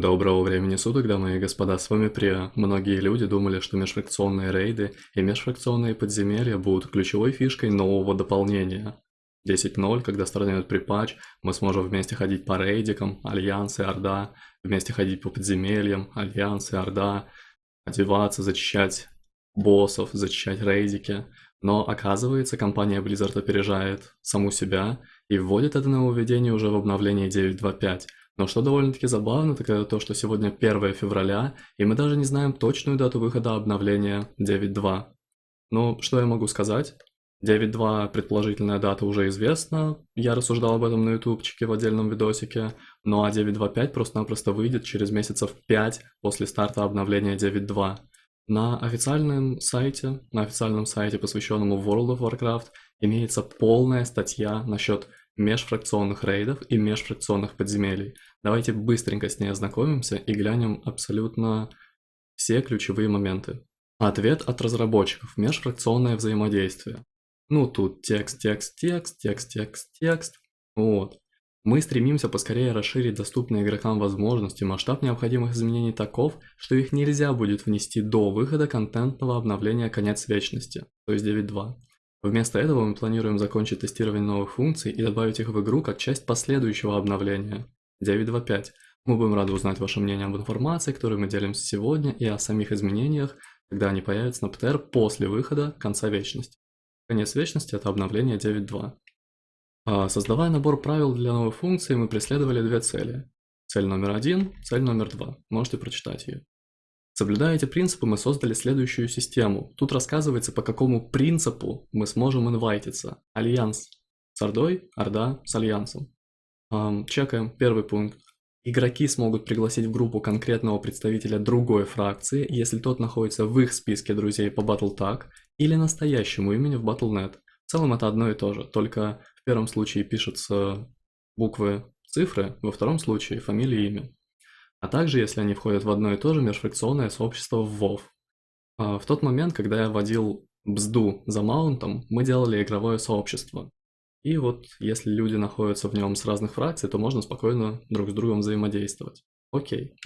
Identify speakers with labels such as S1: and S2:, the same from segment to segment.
S1: Доброго времени суток, дамы и господа, с вами Приа. Многие люди думали, что межфракционные рейды и межфракционные подземелья будут ключевой фишкой нового дополнения. 10.0, когда стартует pre-patch, мы сможем вместе ходить по рейдикам, Альянс и Орда, вместе ходить по подземельям, Альянс и Орда, одеваться, зачищать боссов, зачищать рейдики. Но оказывается, компания Blizzard опережает саму себя и вводит это нововведение уже в обновлении 9.2.5. Но что довольно-таки забавно, так это то, что сегодня 1 февраля, и мы даже не знаем точную дату выхода обновления 9.2. Ну, что я могу сказать? 9.2 предположительная дата уже известна, я рассуждал об этом на ютубчике в отдельном видосике, ну а 9.2.5 просто-напросто выйдет через месяцев 5 после старта обновления 9.2. На официальном сайте, на официальном сайте, посвященному World of Warcraft, имеется полная статья насчет межфракционных рейдов и межфракционных подземелий. Давайте быстренько с ней ознакомимся и глянем абсолютно все ключевые моменты. Ответ от разработчиков. Межфракционное взаимодействие. Ну тут текст, текст, текст, текст, текст, текст. Вот. Мы стремимся поскорее расширить доступные игрокам возможности, масштаб необходимых изменений таков, что их нельзя будет внести до выхода контентного обновления «Конец вечности», то есть 9.2. Вместо этого мы планируем закончить тестирование новых функций и добавить их в игру как часть последующего обновления 9.2.5. Мы будем рады узнать ваше мнение об информации, которой мы делимся сегодня, и о самих изменениях, когда они появятся на ПТР после выхода конца вечности. Конец вечности – это обновление 9.2. А, создавая набор правил для новой функции, мы преследовали две цели. Цель номер один, цель номер два. Можете прочитать ее. Соблюдая эти принципы, мы создали следующую систему. Тут рассказывается, по какому принципу мы сможем инвайтиться. Альянс с Ордой, Орда с Альянсом. Эм, чекаем первый пункт. Игроки смогут пригласить в группу конкретного представителя другой фракции, если тот находится в их списке друзей по BattleTag или настоящему имени в Battle.net. В целом это одно и то же, только в первом случае пишутся буквы, цифры, во втором случае фамилия и имя а также если они входят в одно и то же межфракционное сообщество в WoW. А, в тот момент, когда я водил бзду за маунтом, мы делали игровое сообщество. И вот если люди находятся в нем с разных фракций, то можно спокойно друг с другом взаимодействовать. Окей.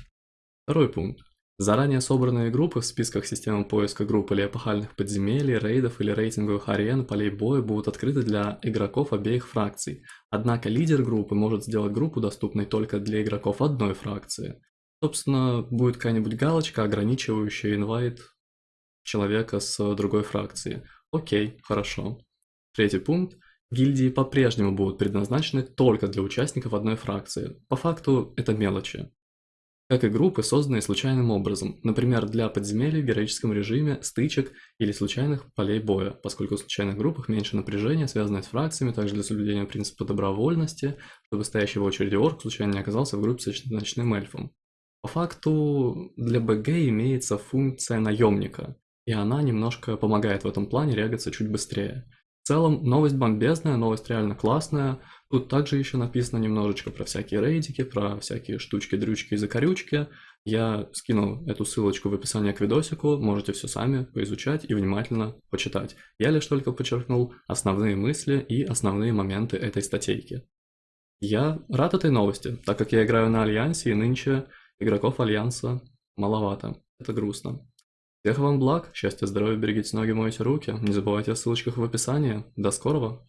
S1: Второй пункт. Заранее собранные группы в списках системы поиска групп или эпохальных подземелий, рейдов или рейтинговых арен, полей боя будут открыты для игроков обеих фракций. Однако лидер группы может сделать группу доступной только для игроков одной фракции. Собственно, будет какая-нибудь галочка, ограничивающая инвайт человека с другой фракции. Окей, хорошо. Третий пункт. Гильдии по-прежнему будут предназначены только для участников одной фракции. По факту это мелочи как и группы, созданные случайным образом, например, для подземелий в героическом режиме, стычек или случайных полей боя, поскольку в случайных группах меньше напряжения, связанное с фракциями, также для соблюдения принципа добровольности, чтобы стоящий в очереди орк случайно не оказался в группе с ночным эльфом. По факту для БГ имеется функция наемника, и она немножко помогает в этом плане регаться чуть быстрее. Целом, новость бомбезная, новость реально классная. Тут также еще написано немножечко про всякие рейдики, про всякие штучки, дрючки и закорючки. Я скину эту ссылочку в описании к видосику, можете все сами поизучать и внимательно почитать. Я лишь только подчеркнул основные мысли и основные моменты этой статейки. Я рад этой новости, так как я играю на Альянсе и нынче игроков Альянса маловато. Это грустно. Всех вам благ, счастья, здоровья, берегите ноги, мойте руки. Не забывайте о ссылочках в описании. До скорого!